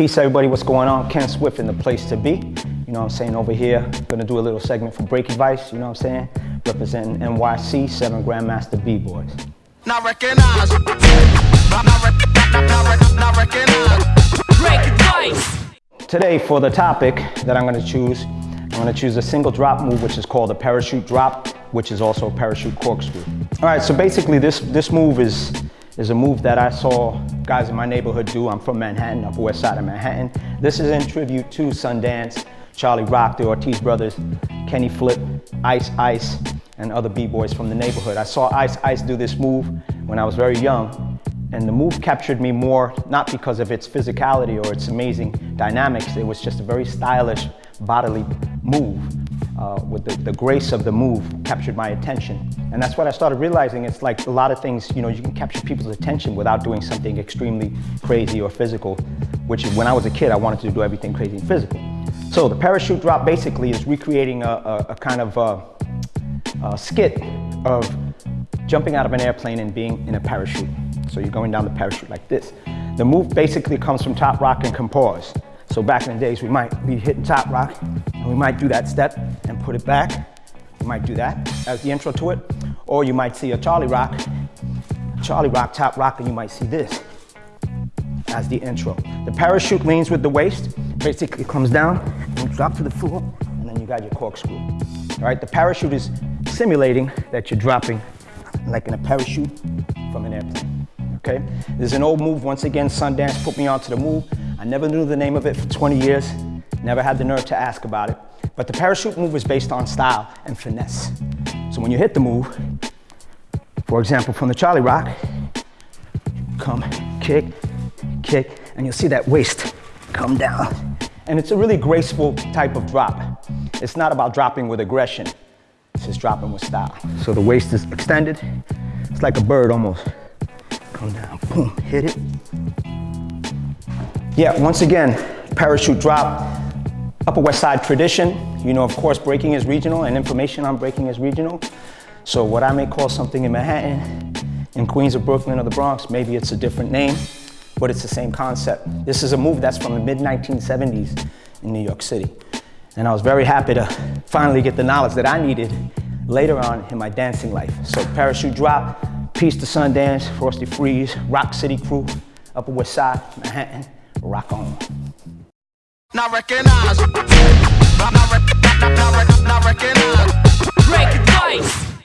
Peace everybody, what's going on? Ken Swift in the place to be. You know what I'm saying, over here, gonna do a little segment for Break Advice, you know what I'm saying? Representing NYC, seven Grandmaster B-Boys. Not recognize. Not, not, not, not recognize. Break Advice. Today, for the topic that I'm gonna choose, I'm gonna choose a single drop move, which is called a parachute drop, which is also a parachute corkscrew. All right, so basically this, this move is is a move that I saw guys in my neighborhood do. I'm from Manhattan, Upper West Side of Manhattan. This is in tribute to Sundance, Charlie Rock, the Ortiz brothers, Kenny Flip, Ice Ice, and other B-boys from the neighborhood. I saw Ice Ice do this move when I was very young, and the move captured me more, not because of its physicality or its amazing dynamics, it was just a very stylish bodily move uh, with the, the grace of the move captured my attention. And that's what I started realizing. It's like a lot of things, you know, you can capture people's attention without doing something extremely crazy or physical, which when I was a kid, I wanted to do everything crazy and physical. So the parachute drop basically is recreating a, a, a kind of a, uh, a skit of jumping out of an airplane and being in a parachute. So you're going down the parachute like this. The move basically comes from top rock and compose. So back in the days, we might be hitting top rock, and we might do that step and put it back. You might do that as the intro to it. Or you might see a Charlie Rock, Charlie Rock, top rock, and you might see this as the intro. The parachute leans with the waist, basically comes down, and drop to the floor, and then you got your corkscrew. All right, the parachute is simulating that you're dropping like in a parachute from an airplane, okay? There's an old move, once again, Sundance put me onto the move. I never knew the name of it for 20 years, never had the nerve to ask about it. But the parachute move is based on style and finesse. So when you hit the move, for example, from the Charlie Rock, come, kick, kick, and you'll see that waist come down. And it's a really graceful type of drop. It's not about dropping with aggression. It's just dropping with style. So the waist is extended. It's like a bird almost. Come down, boom, hit it. Yeah, once again, parachute drop, Upper West Side tradition. You know, of course, breaking is regional and information on breaking is regional. So what I may call something in Manhattan, in Queens or Brooklyn or the Bronx, maybe it's a different name, but it's the same concept. This is a move that's from the mid-1970s in New York City. And I was very happy to finally get the knowledge that I needed later on in my dancing life. So parachute drop, peace to Sundance, Frosty Freeze, Rock Steady Crew, Upper West Side, Manhattan, rock on. Not recognize. Not, not, not, not, not recognize. Break advice.